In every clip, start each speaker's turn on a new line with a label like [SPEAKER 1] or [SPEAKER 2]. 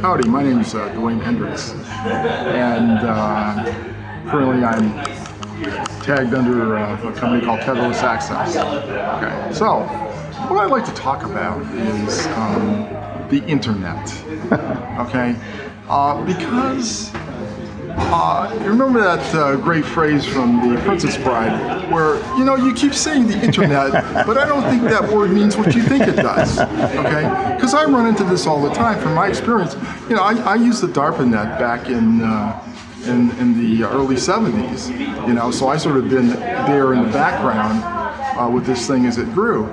[SPEAKER 1] Howdy, my name is uh, Dewayne Hendricks, and uh, currently I'm tagged under uh, a company called Tetherless Access. Okay, so what I'd like to talk about is um, the internet. okay, uh, because uh, you remember that uh, great phrase from The Princess Bride, where you know you keep saying the internet, but I don't think that word means what you think it does. Okay? Because I run into this all the time. From my experience, you know, I, I used the DARPA net back in. Uh, in, in the early 70s, you know, so I sort of been there in the background uh, with this thing as it grew.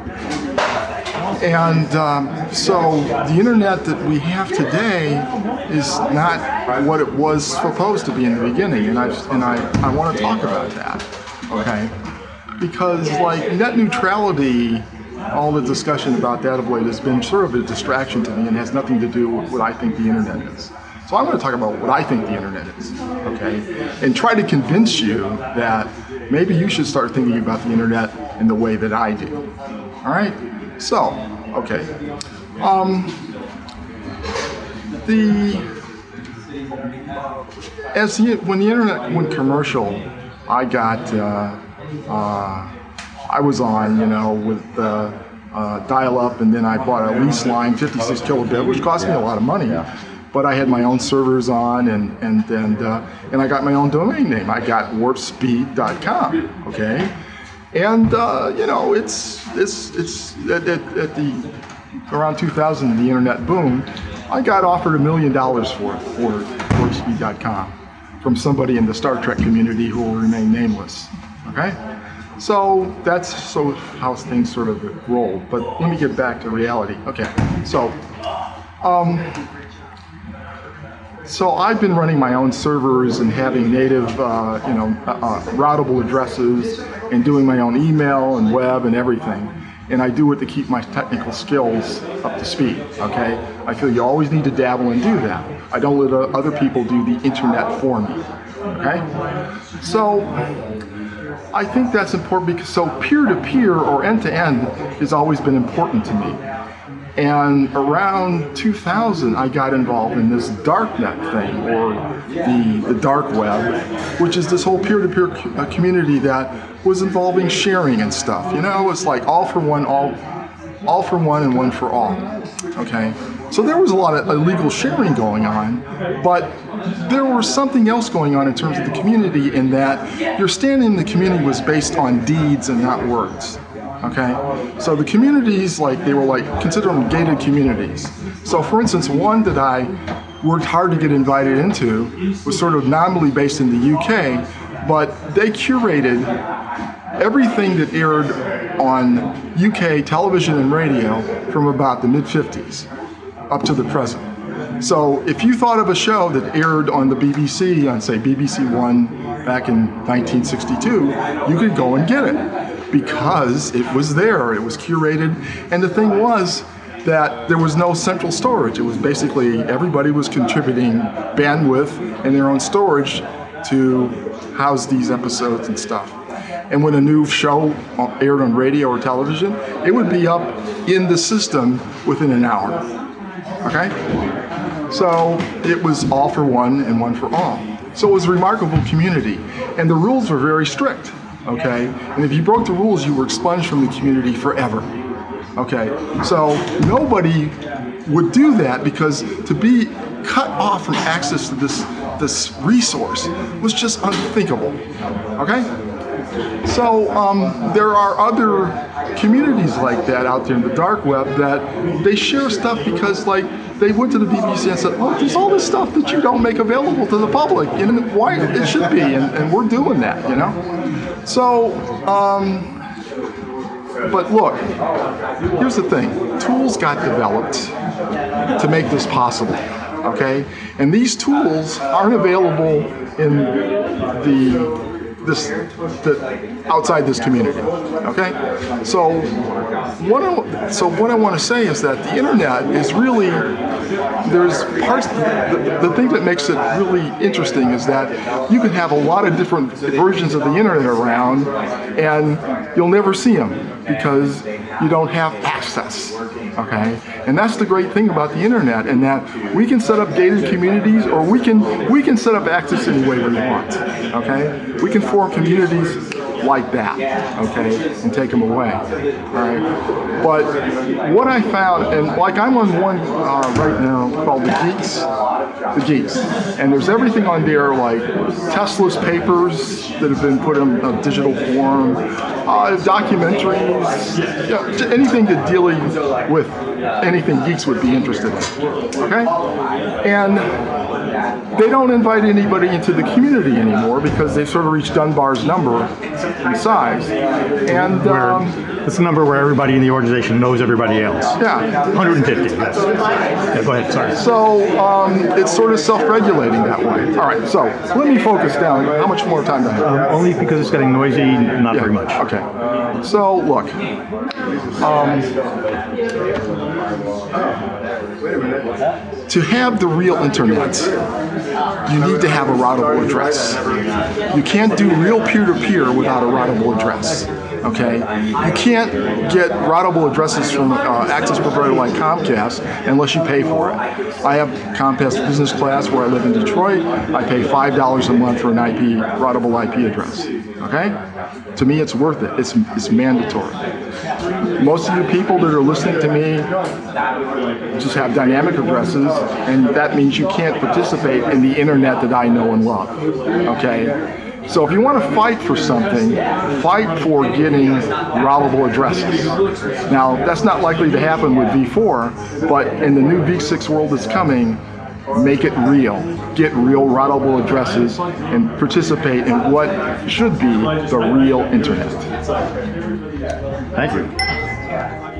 [SPEAKER 1] And um, so the internet that we have today is not what it was supposed to be in the beginning, and I and I, I want to talk about that, okay? Because like net neutrality, all the discussion about that of late has been sort of a distraction to me and has nothing to do with what I think the internet is. So I'm going to talk about what I think the internet is, okay? And try to convince you that maybe you should start thinking about the internet in the way that I do. All right? So, okay. Um, the as the when the internet went commercial, I got uh, uh, I was on you know with uh, uh dial-up, and then I bought a lease line, 56 kilobit, which cost me a lot of money. But I had my own servers on, and and and uh, and I got my own domain name. I got warpspeed.com. Okay and uh, you know, it's it's it's at, at, at, the around 2000, the internet boom. I got offered a million dollars for it for WarpSpeed.com from somebody in the Star Trek community who will remain nameless. Okay, so that's so how things sort of roll. But let me get back to reality. Okay, so. Um, so I've been running my own servers and having native, uh, you know, uh, uh, routable addresses and doing my own email and web and everything. And I do it to keep my technical skills up to speed, okay? I feel you always need to dabble and do that. I don't let other people do the internet for me, okay? So I think that's important because so peer-to-peer -peer or end-to-end -end has always been important to me. And around 2000, I got involved in this darknet thing, or the, the dark web, which is this whole peer-to-peer -peer uh, community that was involving sharing and stuff. You know, it's like all for one, all, all for one and one for all, okay? So there was a lot of illegal sharing going on, but there was something else going on in terms of the community in that your standing in the community was based on deeds and not words okay? So the communities, like, they were like, consider them gated communities. So for instance, one that I worked hard to get invited into was sort of nominally based in the UK, but they curated everything that aired on UK television and radio from about the mid-50s up to the present. So if you thought of a show that aired on the BBC, on say BBC One back in 1962, you could go and get it because it was there, it was curated, and the thing was that there was no central storage. It was basically everybody was contributing bandwidth and their own storage to house these episodes and stuff. And when a new show aired on radio or television, it would be up in the system within an hour. Okay? So it was all for one and one for all. So it was a remarkable community. And the rules were very strict okay? And if you broke the rules, you were expunged from the community forever, okay? So nobody would do that because to be cut off from access to this, this resource was just unthinkable, okay? So um, there are other communities like that out there in the dark web that they share stuff because like they went to the BBC and said, oh, there's all this stuff that you don't make available to the public and why it should be and, and we're doing that, you know? So, um, but look, here's the thing. Tools got developed to make this possible, okay? And these tools aren't available in the this the, outside this community. Okay, so what I, so what I want to say is that the internet is really there's parts the, the thing that makes it really interesting is that you can have a lot of different versions of the internet around and you'll never see them because you don't have access access. Okay, and that's the great thing about the internet, in that we can set up gated communities, or we can we can set up access any way we want. Okay, we can form communities like that, okay, and take them away, all right? But what I found, and like I'm on one uh, right now called the Geeks, the Geeks, and there's everything on there like Tesla's papers that have been put in a digital form, uh, documentaries, you know, anything to dealing with anything geeks would be interested in, okay? And they don't invite anybody into the community anymore because they've sort of reached Dunbar's number in size. And um,
[SPEAKER 2] it's a number where everybody in the organization knows everybody else.
[SPEAKER 1] yeah,
[SPEAKER 2] 150. Yes. Yeah, go ahead. Sorry.
[SPEAKER 1] so um, it's sort of self-regulating that way. All right, so let me focus down. How much more time do I have?
[SPEAKER 2] Only because it's getting noisy, not very much.
[SPEAKER 1] Okay. So look, um, to have the real internet, you need to have a routable address. You can't do real peer-to-peer without a routable address. Okay, you can't get routable addresses from uh, access provider like Comcast unless you pay for it. I have Comcast Business Class where I live in Detroit. I pay five dollars a month for an IP routable IP address. Okay, to me it's worth it. It's it's mandatory. Most of you people that are listening to me just have dynamic addresses, and that means you can't participate in the internet that I know and love. Okay? So if you want to fight for something, fight for getting routable addresses. Now, that's not likely to happen with V4, but in the new V6 world that's coming, make it real. Get real routable addresses and participate in what should be the real internet.
[SPEAKER 2] Thank you.